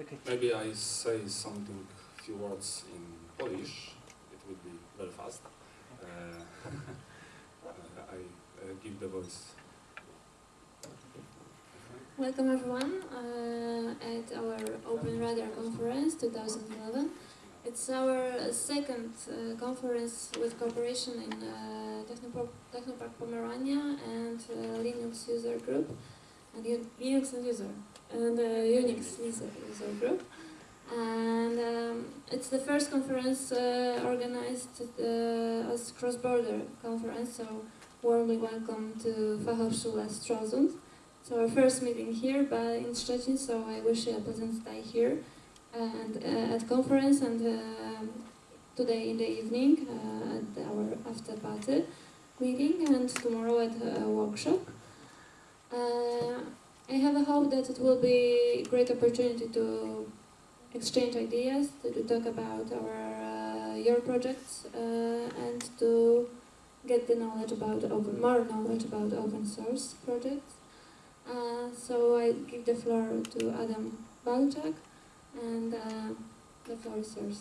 Okay. Maybe I say something, few words in Polish. It would be very fast. Uh, I uh, give the voice. Welcome everyone uh, at our Open Radar Conference 2011. It's our second uh, conference with cooperation in uh, Technopark, Technopark Pomerania and uh, Linux User Group and Linux User and uh, Unix user, user Group. And um, it's the first conference uh, organized uh, as cross-border conference, so warmly welcome to Fachhochschule Stralsund. So our first meeting here by in Szczecin, so I wish you a pleasant stay here and uh, at conference and um today in the evening uh, at our after party meeting and tomorrow at a workshop. Uh, I have a hope that it will be a great opportunity to exchange ideas, to, to talk about our uh, your projects uh, and to get the knowledge about open more knowledge about open source projects. Uh, so I give the floor to Adam Balczak, and uh, the floor is yours.